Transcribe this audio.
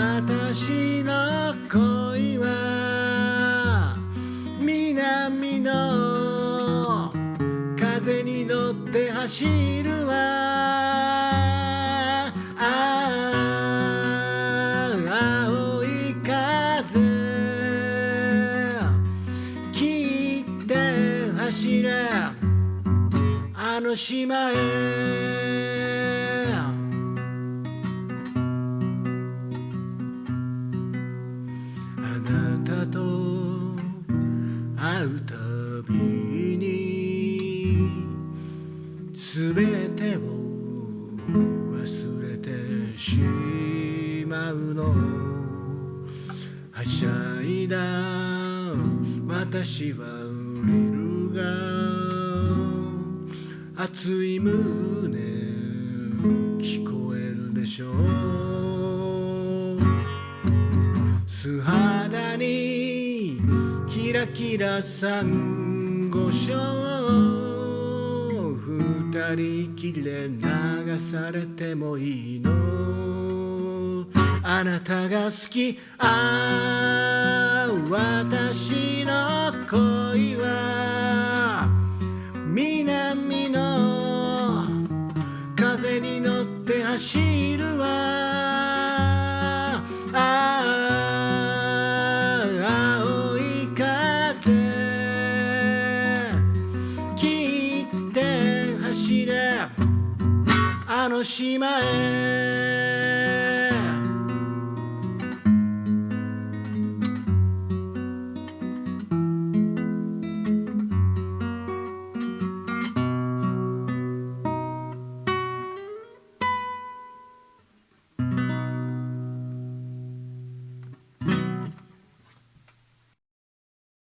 私の恋は南の風に乗って走るわ。青い風。切って走れ。あの島へ。うたびにすべてを忘れてしまうの。はしゃいだ私は降りるが熱い胸聞こえるでしょう。素肌キラキラサンゴ礁二人きれ流されてもいいの？あなたが好き。ああ私の恋は。南の風に乗って走るわ。あの島へ